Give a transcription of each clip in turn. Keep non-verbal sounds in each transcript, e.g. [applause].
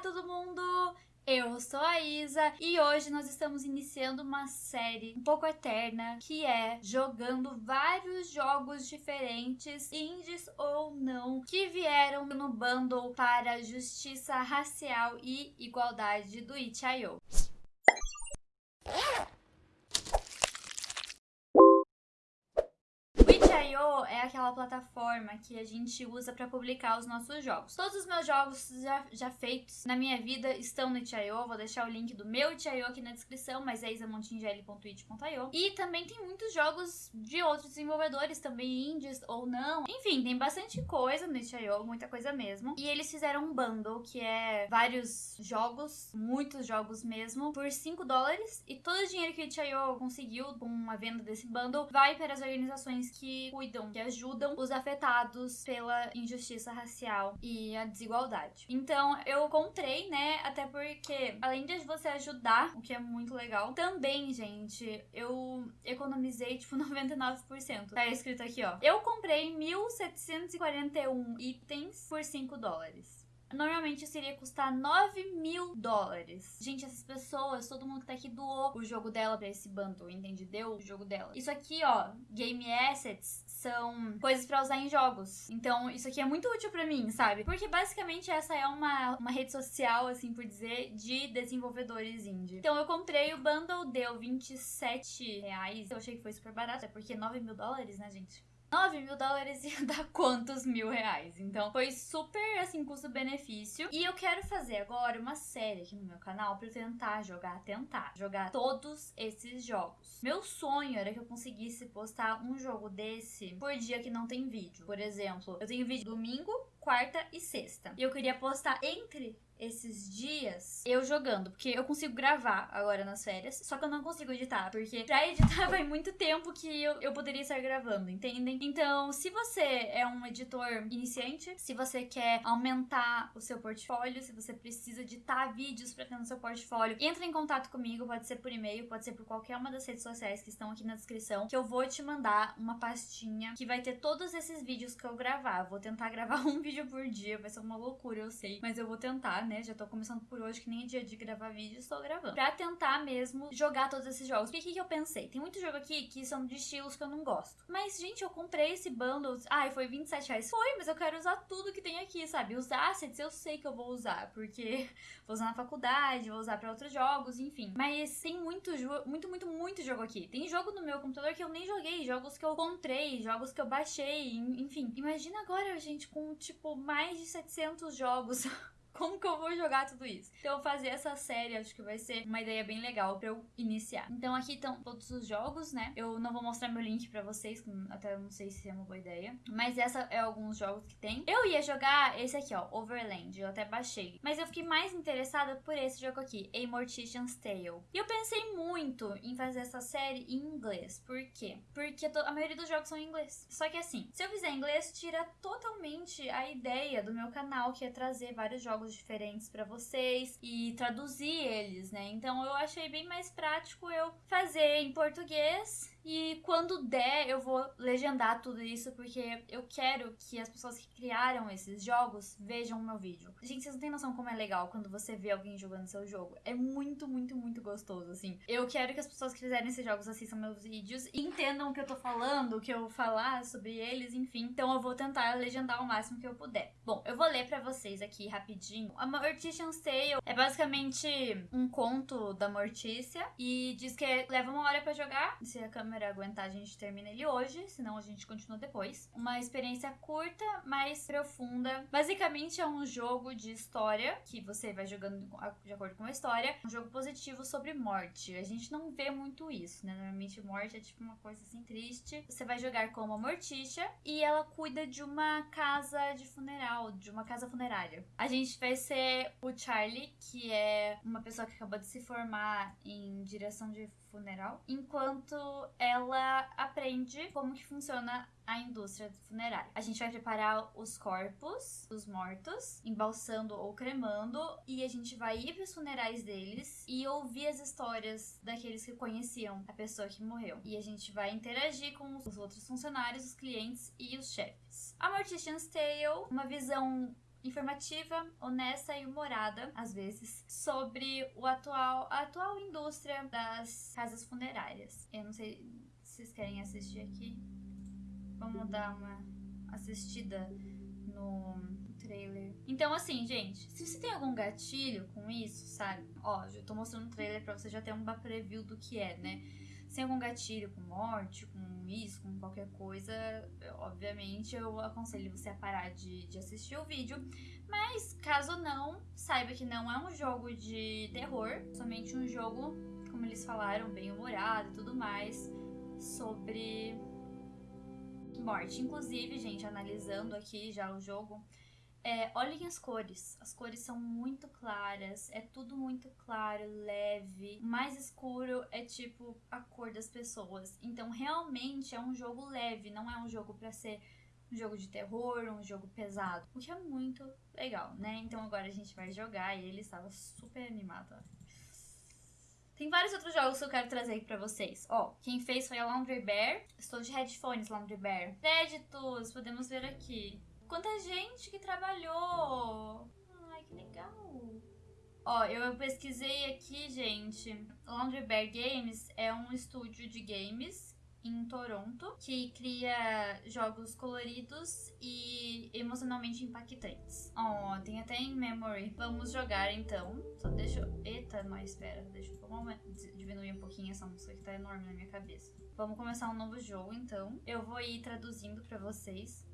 todo mundo! Eu sou a Isa e hoje nós estamos iniciando uma série um pouco eterna que é jogando vários jogos diferentes, indies ou não, que vieram no bundle para justiça racial e igualdade do itch.io. itch.io é aquela plataforma que a gente usa para publicar os nossos jogos. Todos os meus jogos já, já feitos na minha vida estão no itch.io. Vou deixar o link do meu itch.io aqui na descrição, mas é isamontingeli.it.io. E também tem muitos jogos de outros desenvolvedores, também indies ou não. Enfim, tem bastante coisa no itch.io, muita coisa mesmo. E eles fizeram um bundle que é vários jogos, muitos jogos mesmo, por 5 dólares. E todo o dinheiro que o itch.io conseguiu com a venda desse bundle vai para as organizações que cuidam, que ajudam os afetados pela injustiça racial e a desigualdade. Então, eu comprei, né? Até porque, além de você ajudar, o que é muito legal, também, gente, eu economizei, tipo, [laughs] 99%. Tá escrito aqui, ó. Eu comprei 1.741 itens por 5 dólares. Normalmente isso iria custar 9 mil dólares. Gente, essas pessoas, todo mundo que tá aqui doou o jogo dela pra esse bundle, entende? Deu o jogo dela. Isso aqui, ó, Game Assets, são coisas para usar em jogos. Então, isso aqui é muito útil para mim, sabe? Porque basicamente essa é uma, uma rede social, assim por dizer, de desenvolvedores indie. Então, eu comprei o bundle, deu 27 reais. Eu achei que foi super barato, é porque 9 mil dólares, né, gente? 9 mil dólares [laughs] ia dar quantos mil reais? Então foi super assim, custo-benefício. E eu quero fazer agora uma série aqui no meu canal pra tentar jogar, tentar jogar todos esses jogos. Meu sonho era que eu conseguisse postar um jogo desse por dia que não tem vídeo. Por exemplo, eu tenho vídeo domingo, quarta e sexta. E eu queria postar entre esses dias eu jogando, porque eu consigo gravar agora nas férias, só que eu não consigo editar, porque pra editar [laughs] vai muito tempo que eu, eu poderia estar gravando, entendem? Então, se você é um editor iniciante, se você quer aumentar o seu portfólio, se você precisa editar vídeos pra ter no seu portfólio, entre em contato comigo, pode ser por e-mail, pode ser por qualquer uma das redes sociais que estão aqui na descrição, que eu vou te mandar uma pastinha que vai ter todos esses vídeos que eu gravar. vou tentar [laughs] gravar um vídeo por dia, vai ser uma loucura, eu sei, mas eu vou tentar, né? Já tô começando por hoje, que nem é dia de gravar vídeo, estou gravando. Pra tentar mesmo jogar todos esses jogos. O que, que eu pensei? Tem muito jogo aqui que são de estilos que eu não gosto. Mas, gente, eu comprei esse bundle. Ai, foi 27 reais. Foi, mas eu quero usar tudo que tem aqui, sabe? Os assets eu sei que eu vou usar, porque [laughs] vou usar na faculdade, vou usar pra outros jogos, enfim. Mas tem muito jogo, muito, muito, muito jogo aqui. Tem jogo no meu computador que eu nem joguei, jogos que eu comprei, jogos que eu baixei, enfim. Imagina agora, gente, com, tipo, mais de 700 jogos. [laughs] como que eu vou jogar tudo isso? Então, fazer essa série acho que vai ser uma ideia bem legal pra eu iniciar. Então, aqui estão todos os jogos, né? Eu não vou mostrar meu link pra vocês, até não sei se é uma boa ideia. Mas essa é alguns jogos que tem. Eu ia jogar esse aqui, ó, Overland. Eu até baixei. Mas eu fiquei mais interessada por esse jogo aqui, A Mortician's Tale. E eu pensei muito em fazer essa série em inglês. Por quê? Porque a maioria dos jogos são em inglês. Só que assim, se eu fizer em inglês, tira totalmente a ideia do meu canal, que é trazer vários jogos diferentes para vocês e traduzir eles, né? Então eu achei bem mais prático eu fazer em português e quando der, eu vou legendar tudo isso, porque eu quero que as pessoas que criaram esses jogos vejam o meu vídeo. Gente, vocês não têm noção como é legal quando você vê alguém jogando seu jogo. É muito, muito, muito gostoso, assim. Eu quero que as pessoas que fizeram esses jogos assistam meus vídeos e entendam o que eu tô falando, o que eu falar sobre eles, enfim. Então eu vou tentar legendar o máximo que eu puder. Bom, eu vou ler para vocês aqui rapidinho. A Mortician's Tale é basicamente um conto da Mortícia e diz que leva uma hora para jogar, se a câmera aguentar, a gente termina ele hoje, senão a gente continua depois. Uma experiência curta, mas profunda. Basicamente é um jogo de história que você vai jogando de acordo com a história. Um jogo positivo sobre morte. A gente não vê muito isso, né? Normalmente morte é tipo uma coisa assim triste. Você vai jogar como a Morticia e ela cuida de uma casa de funeral, de uma casa funerária. A gente vai ser o Charlie, que é uma pessoa que acabou de se formar em direção de funeral, enquanto ela aprende como que funciona a indústria funerária. A gente vai preparar os corpos dos mortos, embalsando ou cremando, e a gente vai ir para os funerais deles e ouvir as histórias daqueles que conheciam a pessoa que morreu. E a gente vai interagir com os outros funcionários, os clientes e os chefes. A Mortician's Tale, uma visão informativa, honesta e humorada, às vezes, sobre o atual, a atual indústria das casas funerárias. Eu não sei se vocês querem assistir aqui. Vamos dar uma assistida no trailer. Então, assim, gente, se você tem algum gatilho com isso, sabe? Ó, eu tô mostrando o trailer pra você já ter uma preview do que é, né? Se tem algum gatilho com morte, com isso, com qualquer coisa, obviamente eu aconselho você a parar de, de assistir o vídeo. Mas caso não, saiba que não é um jogo de terror, somente um jogo, como eles falaram, bem humorado e tudo mais, sobre morte. Inclusive, gente, analisando aqui já o jogo, é, olhem as cores. As cores são muito claras, é tudo muito claro, leve. Mais escuro é tipo a cor das pessoas. Então, realmente é um jogo leve, não é um jogo para ser um jogo de terror, um jogo pesado. O que é muito legal, né? Então agora a gente vai jogar e ele estava super animado. Tem vários outros jogos que eu quero trazer aqui pra vocês. Ó, quem fez foi a Laundry Bear. Estou de headphones, Laundry Bear. Créditos, podemos ver aqui. Quanta gente que trabalhou! Ai, que legal! Ó, eu pesquisei aqui, gente. Laundry Bear Games é um estúdio de games em Toronto que cria jogos coloridos e emocionalmente impactantes. Ó, tem até em memory. Vamos jogar então. Só deixa eu. Eita, mas espera, deixa eu diminuir um pouquinho essa música que tá enorme na minha cabeça. Vamos começar um novo jogo então. Eu vou ir traduzindo para vocês.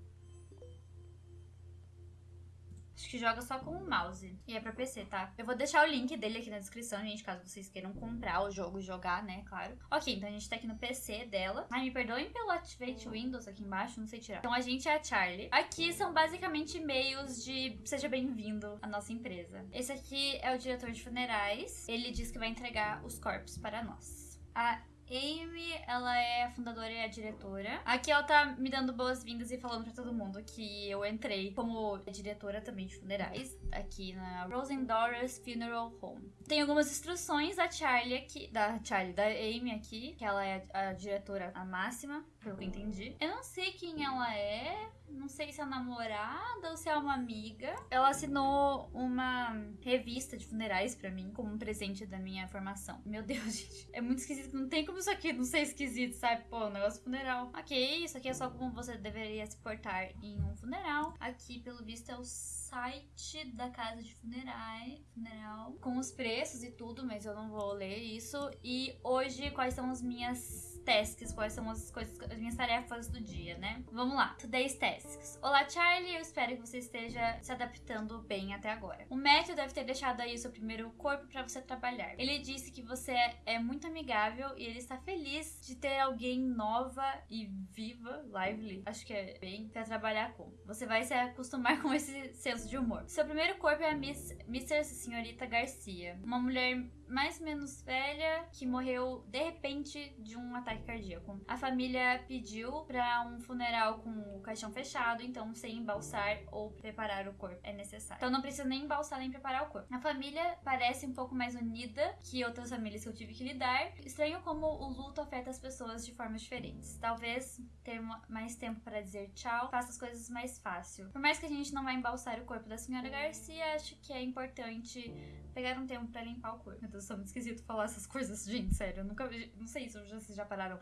Acho que joga só com o mouse. E é pra PC, tá? Eu vou deixar o link dele aqui na descrição, gente, caso vocês queiram comprar o jogo e jogar, né? Claro. Ok, então a gente tá aqui no PC dela. Ai, me perdoem pelo Activate Windows aqui embaixo, não sei tirar. Então a gente é a Charlie. Aqui são basicamente e-mails de seja bem-vindo à nossa empresa. Esse aqui é o diretor de funerais. Ele diz que vai entregar os corpos para nós. A Amy, ela é a fundadora e a diretora. Aqui ela tá me dando boas-vindas e falando pra todo mundo que eu entrei como diretora também de funerais aqui na Rosendora's Funeral Home. Tem algumas instruções da Charlie aqui, da Charlie, da Amy aqui, que ela é a, a diretora a máxima, pelo que eu entendi. Eu não sei quem ela é, não sei se é namorada ou se é uma amiga. Ela assinou uma revista de funerais para mim como um presente da minha formação. Meu Deus, [laughs] gente. É muito esquisito. Não tem como isso aqui não ser esquisito, sabe? Pô, negócio funeral. Ok, isso aqui é só como você deveria se portar em um funeral. Aqui, pelo visto, é o site da casa de funerais, funeral com os preços e tudo, mas eu não vou ler isso. E hoje, quais são as minhas tasks, quais são as coisas, as minhas tarefas do dia, né? Vamos lá. Today's tasks. Olá, Charlie. Eu espero que você esteja se adaptando bem até agora. O Matthew deve ter deixado aí o seu primeiro corpo para você trabalhar. Ele disse que você é muito amigável e ele está feliz de ter alguém nova e viva, lively, acho que é bem, para trabalhar com. Você vai se acostumar [laughs] com esse senso de humor. Seu primeiro corpo é a Miss, Mr. Senhorita Garcia, uma mulher mais ou menos velha que morreu de repente de um ataque cardíaco. A família pediu para um funeral com o caixão fechado, então sem embalsar ou preparar o corpo é necessário. Então não precisa nem embalsar nem preparar o corpo. A família parece um pouco mais unida que outras famílias que eu tive que lidar. Estranho como o luto afeta as pessoas de formas diferentes. Talvez ter mais tempo para dizer tchau faça as coisas mais fácil. Por mais que a gente não vá embalsar o corpo da senhora Garcia, acho que é importante pegar um tempo para limpar o corpo. Meu Deus, é muito esquisito falar essas coisas, [laughs] gente, sério. Eu nunca. Não sei se vocês já pararam.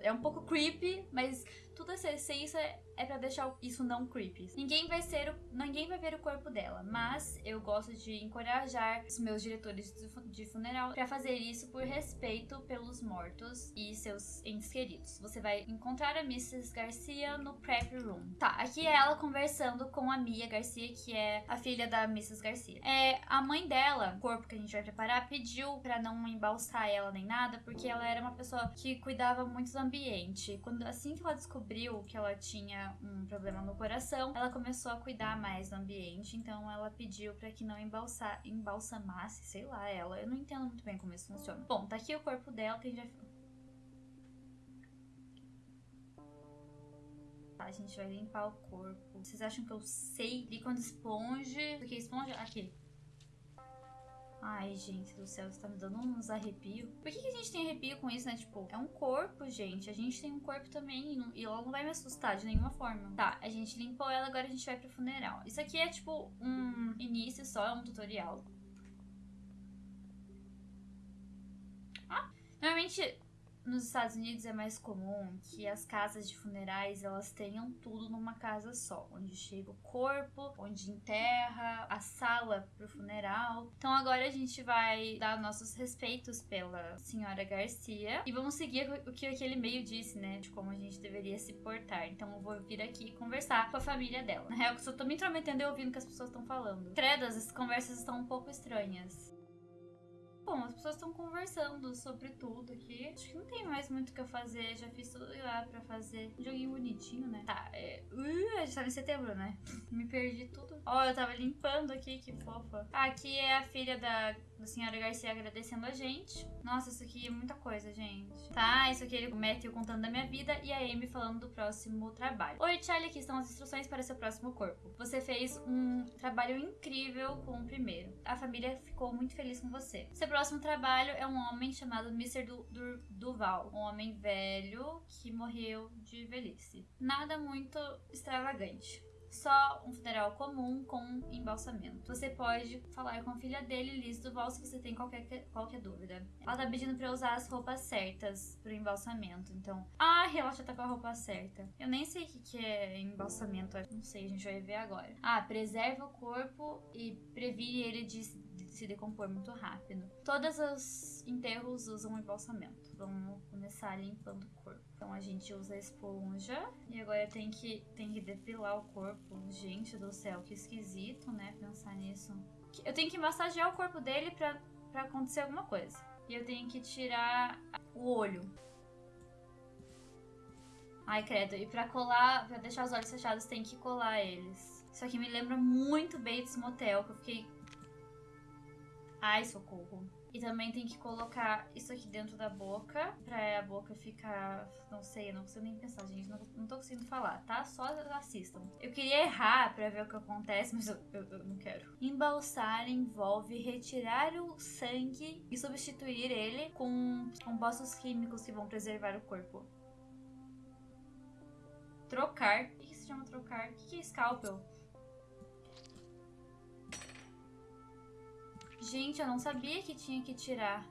É um pouco creepy, mas tudo ser isso é, é para deixar isso não creepy. Ninguém vai ser o, ninguém vai ver o corpo dela, mas eu gosto de encorajar os meus diretores de funeral para fazer isso por respeito pelos mortos e seus entes queridos. Você vai encontrar a Mrs. Garcia no prep room. Tá, aqui é ela conversando com a Mia Garcia, que é a filha da Mrs. Garcia. É, a mãe dela, o corpo que a gente vai preparar, pediu para não embalsar ela nem nada, porque ela era uma pessoa que cuidava muito do ambiente. Quando assim que ela descobriu que ela tinha um problema no coração, ela começou a cuidar mais do ambiente, então ela pediu para que não embalsa, embalsamasse, sei lá, ela. Eu não entendo muito bem como isso funciona. Bom, tá aqui o corpo dela, tem já Tá, a gente vai limpar o corpo. Vocês acham que eu sei líquido esponja? Porque esponja. Aqui. Ai, gente do céu, isso tá me dando uns arrepios. Por que, que a gente tem arrepio com isso, né? Tipo, é um corpo, gente. A gente tem um corpo também. E, não, e ela não vai me assustar de nenhuma forma. Tá, a gente limpou ela, agora a gente vai pro funeral. Isso aqui é tipo um início só, é um tutorial. Ah, normalmente nos Estados Unidos é mais comum que as casas de funerais elas tenham tudo numa casa só, onde chega o corpo, onde enterra, a sala pro funeral. Então agora a gente vai dar nossos respeitos pela senhora Garcia e vamos seguir o que aquele meio disse, né, de como a gente deveria se portar. Então eu vou vir aqui conversar com a família dela. Na real, eu só tô me intrometendo e ouvindo o que as pessoas estão falando. Credo, as conversas estão um pouco estranhas. Bom, as pessoas estão conversando sobre tudo aqui. Acho que não tem mais muito o que eu fazer. Já fiz tudo lá pra fazer. Um joguinho bonitinho, né? Tá, é. Uh, a gente tá em setembro, né? [laughs] Me perdi tudo. Ó, oh, eu tava limpando aqui, que fofa. Aqui é a filha da, da senhora Garcia agradecendo a gente. Nossa, isso aqui é muita coisa, gente. Tá, isso aqui ele o Matthew contando da minha vida e a Amy falando do próximo trabalho. Oi, Charlie, aqui estão as instruções para seu próximo corpo. Você fez um trabalho incrível com o primeiro. A família ficou muito feliz com você. Seu próximo trabalho é um homem chamado Mr. Du Du Duval, um homem velho que morreu de velhice. Nada muito extravagante só um funeral comum com embalsamento. Você pode falar com a filha dele, Liz Duval, se você tem qualquer, qualquer dúvida. Ela tá pedindo pra eu usar as roupas certas pro embalsamento, então... Ah, ela já tá com a roupa certa. Eu nem sei o que, que é embalsamento, não sei, a gente vai ver agora. Ah, preserva o corpo e previne ele de se decompor muito rápido. Todos os enterros usam embalsamento. Vamos começar limpando o corpo. Então a gente usa a esponja e agora tem que, tem que depilar o corpo. Gente do céu, que esquisito, né? Pensar nisso. Eu tenho que massagear o corpo dele pra, pra acontecer alguma coisa. E eu tenho que tirar o olho. Ai, credo. E pra colar, pra deixar os olhos fechados, tem que colar eles. Isso aqui me lembra muito Bates Motel, que eu fiquei Ai, socorro. E também tem que colocar isso aqui dentro da boca, pra a boca ficar. Não sei, eu não consigo nem pensar, gente. Não, não tô conseguindo falar, tá? Só assistam. Eu queria errar pra ver o que acontece, mas eu, eu, eu não quero. Embalsar envolve retirar o sangue e substituir ele com compostos químicos que vão preservar o corpo. Trocar. O que se chama trocar? O que é scalpel? Gente, eu não sabia que tinha que tirar.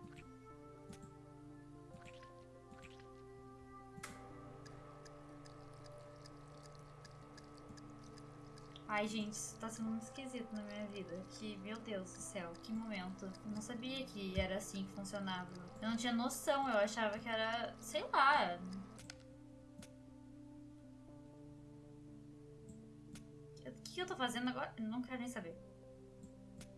Ai, gente, isso tá sendo muito esquisito na minha vida. Que, meu Deus do céu, que momento. Eu não sabia que era assim que funcionava. Eu não tinha noção, eu achava que era, sei lá. O que eu tô fazendo agora? Não quero nem saber.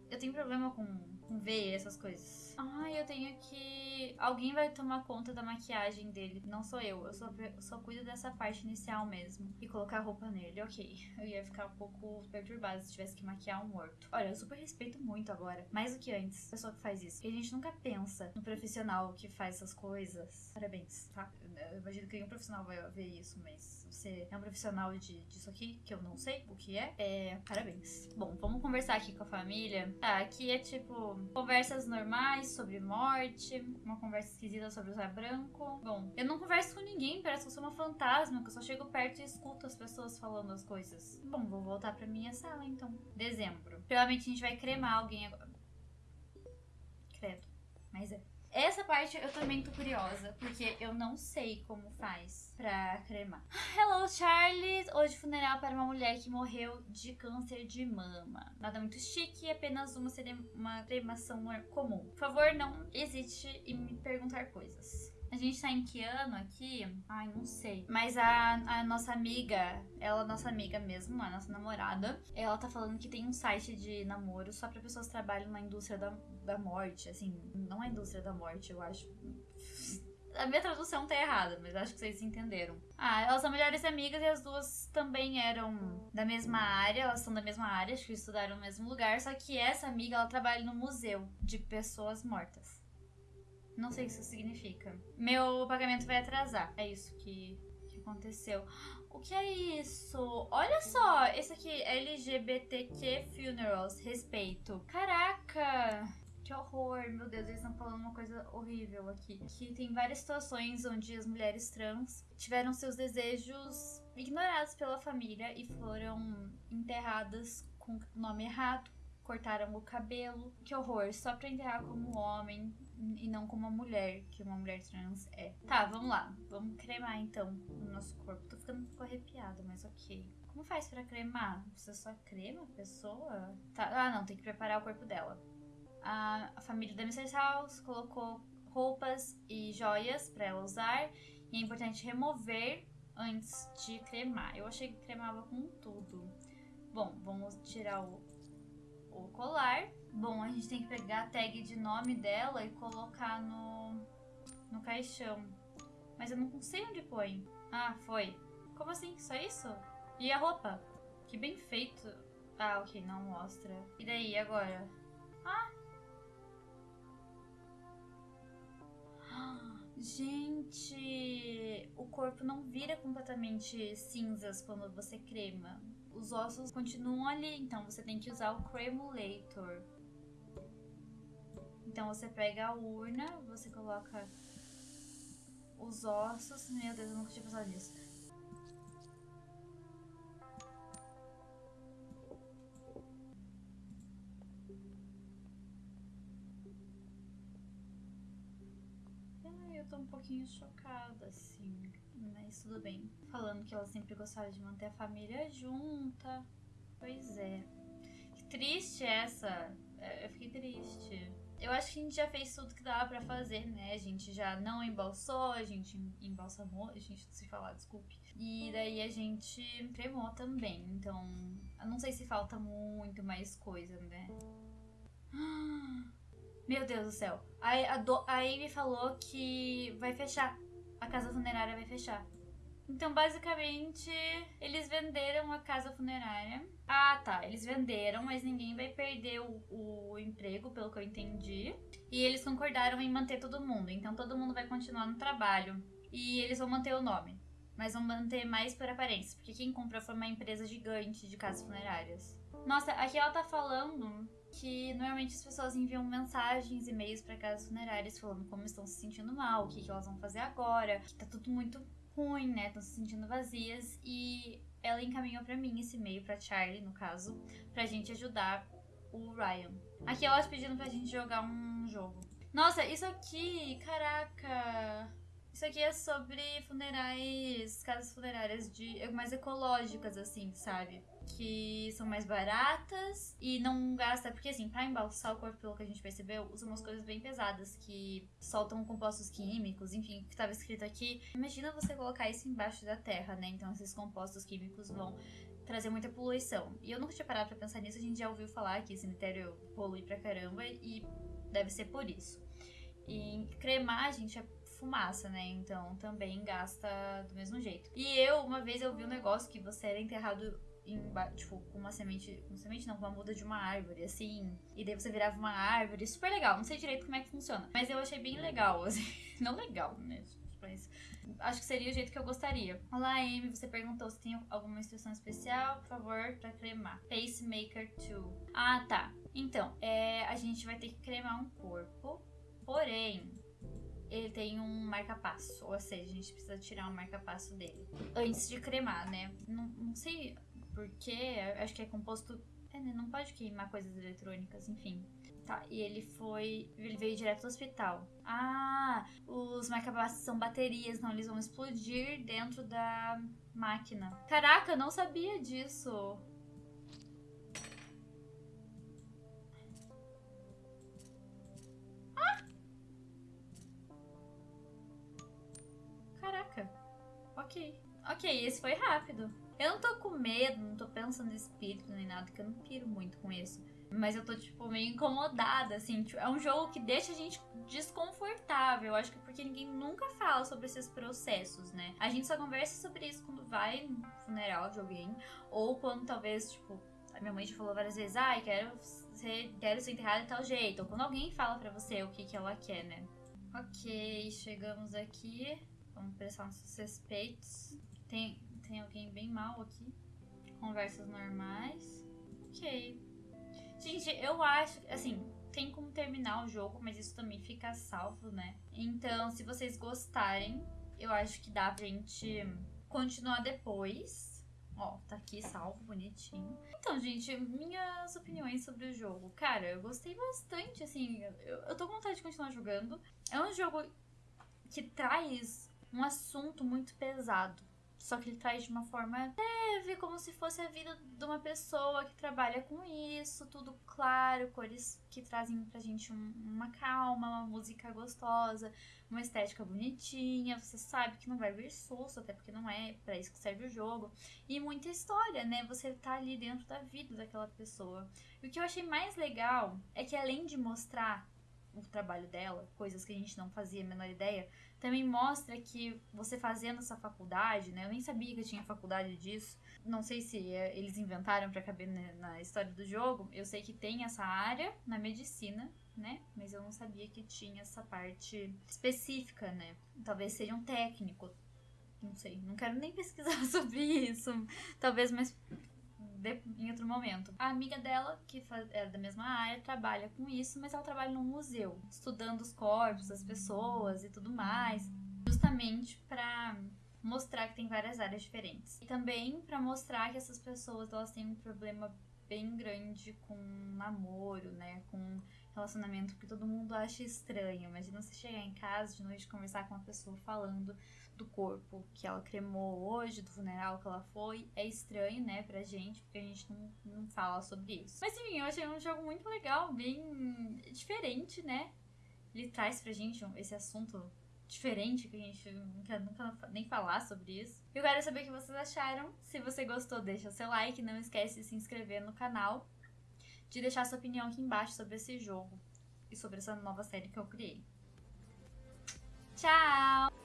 Eu tenho problema com, com veia, essas coisas. Ai, eu tenho que. Alguém vai tomar conta da maquiagem dele. Não sou eu. Eu só, só cuido dessa parte inicial mesmo. E colocar roupa nele. Ok. Eu ia ficar um pouco perturbada se tivesse que maquiar um morto. Olha, eu super respeito muito agora. Mais do que antes. A pessoa que faz isso. Porque a gente nunca pensa no profissional que faz essas coisas. Parabéns, tá? Eu imagino que nenhum profissional vai ver isso, mas você é um profissional de, disso aqui, que eu não sei o que é. É. Parabéns. Bom, vamos conversar aqui com a família. Tá, aqui é tipo conversas normais sobre morte, uma conversa esquisita sobre usar branco. Bom, eu não converso com ninguém, parece que eu sou uma fantasma, que eu só chego perto e escuto as pessoas falando as coisas. Bom, vou voltar pra minha sala então. Dezembro. Provavelmente a gente vai cremar alguém agora. Parte eu também tô curiosa, porque eu não sei como faz pra cremar. Hello, Charlie! Hoje funeral para uma mulher que morreu de câncer de mama. Nada muito chique, apenas uma, uma cremação comum. Por favor, não hesite em me perguntar coisas. A gente tá em que ano aqui? Ai, não sei. Mas a, a nossa amiga, ela, nossa amiga mesmo, a nossa namorada, ela tá falando que tem um site de namoro só pra pessoas que trabalham na indústria da, da morte. Assim, não é indústria da morte, eu acho. A minha tradução tá errada, mas acho que vocês entenderam. Ah, elas são melhores amigas e as duas também eram da mesma área, elas são da mesma área, acho que estudaram no mesmo lugar, só que essa amiga, ela trabalha no museu de pessoas mortas. Não sei o que isso significa. Meu pagamento vai atrasar. É isso que, que aconteceu. O que é isso? Olha só, esse aqui é LGBTQ Funerals, respeito. Caraca! que horror, meu Deus, eles estão falando uma coisa horrível aqui. Que tem várias situações onde as mulheres trans tiveram seus desejos ignorados pela família e foram enterradas com o nome errado, cortaram o cabelo. Que horror, só pra enterrar como homem e não como uma mulher, que uma mulher trans é. Tá, vamos lá. Vamos cremar então o nosso corpo. Tô ficando um pouco arrepiada, mas ok. Como faz pra cremar? Você só crema a pessoa? Tá, ah, não, tem que preparar o corpo dela. A, a família da Mrs. House colocou roupas e joias para ela usar. E é importante remover antes de cremar. Eu achei que cremava com tudo. Bom, vamos tirar o, o colar. Bom, a gente tem que pegar a tag de nome dela e colocar no, no caixão. Mas eu não sei onde põe. Ah, foi. Como assim? Só isso? E a roupa? Que bem feito. Ah, ok, não mostra. E daí, agora? Ah! Gente, o corpo não vira completamente cinzas quando você crema. Os ossos continuam ali, então você tem que usar o cremulator. Então você pega a urna, você coloca os ossos. Meu Deus, eu nunca tinha pensado nisso. eu tô um pouquinho chocada, assim. Mas tudo bem. Falando que ela sempre gostava de manter a família junta. Pois é. Que triste essa. É, eu fiquei triste. Eu acho que a gente já fez tudo que dava para fazer, né? A gente já não embalsou, a gente embalsamou, a gente se falar, desculpe. E daí a gente cremou também. Então, eu não sei se falta muito mais coisa, né? [gasps] Meu Deus do céu. A, a, do, a Amy falou que vai fechar. A casa funerária vai fechar. Então, basicamente, eles venderam a casa funerária. Ah, tá. Eles venderam, mas ninguém vai perder o, o, emprego, pelo que eu entendi. E eles concordaram em manter todo mundo. Então, todo mundo vai continuar no trabalho. E eles vão manter o nome. Mas vão manter mais por aparência. Porque quem comprou foi uma empresa gigante de casas funerárias. Nossa, aqui ela tá falando que normalmente as pessoas enviam mensagens, e-mails para casas funerárias falando como estão se sentindo mal, o que, que elas vão fazer agora, que tá tudo muito ruim, né? Estão se sentindo vazias e ela encaminhou para mim esse e-mail para Charlie, no caso, pra gente ajudar o Ryan. Aqui elas pedindo pra gente jogar um jogo. Nossa, isso aqui, caraca. Isso aqui é sobre funerais, casas funerárias de mais ecológicas assim, sabe? Que são mais baratas e não gasta. Porque, assim, pra embalsar o corpo, pelo que a gente percebeu, usam umas coisas bem pesadas que soltam compostos químicos, enfim, o que estava escrito aqui. Imagina você colocar isso embaixo da terra, né? Então, esses compostos químicos vão trazer muita poluição. E eu nunca tinha parado pra pensar nisso, a gente já ouviu falar que cemitério polui pra caramba e deve ser por isso. E cremar, a gente é fumaça, né? Então também gasta do mesmo jeito. E eu, uma vez eu vi um negócio que você era enterrado tipo, com uma semente. Com semente não, com uma muda de uma árvore, assim. E daí você virava uma árvore. Super legal. Não sei direito como é que funciona. Mas eu achei bem legal, [laughs] assim. Não legal, né? Mas acho que seria o jeito que eu gostaria. Olá, Amy. Você perguntou se tem alguma instrução especial, por favor, pra cremar. Pacemaker 2. Ah, tá. Então, é, a gente vai ter que cremar um corpo. Porém, ele tem um marca-passo. Ou seja, a gente precisa tirar um marca-passo dele. Antes de cremar, né? Não, não sei porque acho que é composto. É, né? Não pode queimar coisas eletrônicas, enfim. Tá, e ele foi. Ele veio direto do hospital. Ah, os marca-passos são baterias, não, eles vão explodir dentro da máquina. Caraca, eu não sabia disso. Ah! Caraca. Ok. Ok, esse foi rápido. Eu não tô com medo, não tô pensando em espírito nem nada, que eu não piro muito com isso. Mas eu tô, tipo, meio incomodada, assim. Tipo, é um jogo que deixa a gente desconfortável. Acho que é porque ninguém nunca fala sobre esses processos, né? A gente só conversa sobre isso quando vai no funeral de alguém. Ou quando talvez, tipo, a minha mãe já falou várias vezes, ai, ah, quero ser, quero ser enterrada de tal jeito. Ou quando alguém fala pra você o que, que ela quer, né? Ok, chegamos aqui. Vamos prestar nossos respeitos. Tem, tem alguém bem mal aqui. Conversas normais. Ok. Gente, eu acho. Assim, tem como ter terminar o jogo, mas isso também fica salvo, né? Então, se vocês gostarem, eu acho que dá pra gente continuar depois. Ó, tá aqui salvo, bonitinho. Então, gente, minhas opiniões sobre o jogo. Cara, eu gostei bastante, assim. Eu, eu tô com vontade de continuar jogando. É um jogo que traz um assunto muito pesado. Só que ele traz de uma forma leve, como se fosse a vida de uma pessoa que trabalha com isso, tudo claro, cores que trazem pra gente um, uma calma, uma música gostosa, uma estética bonitinha. Você sabe que não vai vir susto, até porque não é para isso que serve o jogo. E muita história, né? Você tá ali dentro da vida daquela pessoa. E o que eu achei mais legal é que além de mostrar o trabalho dela, coisas que a gente não fazia a menor ideia, também mostra que você fazendo essa faculdade, né? Eu nem sabia que tinha faculdade disso. Não sei se é, eles inventaram para caber na história do jogo. Eu sei que tem essa área na medicina, né? Mas eu não sabia que tinha essa parte específica, né? Talvez seja um técnico. Não sei, não quero nem [laughs] pesquisar [laughs] sobre isso. Talvez mais em outro momento. A amiga dela, que é da mesma área, trabalha com isso, mas ela trabalha num museu, estudando os corpos das pessoas e tudo mais, justamente para mostrar que tem várias áreas diferentes. E também para mostrar que essas pessoas elas têm um problema bem grande com namoro, né, com relacionamento que todo mundo acha estranho. Imagina você chegar em casa de noite conversar com uma pessoa falando do corpo que ela cremou hoje, do funeral que ela foi. É estranho, né, pra gente, porque a gente não, não fala sobre isso. Mas enfim, eu achei um jogo muito legal, bem diferente, né? Ele traz pra gente esse assunto diferente que a gente nunca, nunca nem falar sobre isso. Eu quero saber o que vocês acharam. Se você gostou, deixa seu like. Não esquece de se inscrever no canal. De deixar sua opinião aqui embaixo sobre esse jogo e sobre essa nova série que eu criei. Tchau!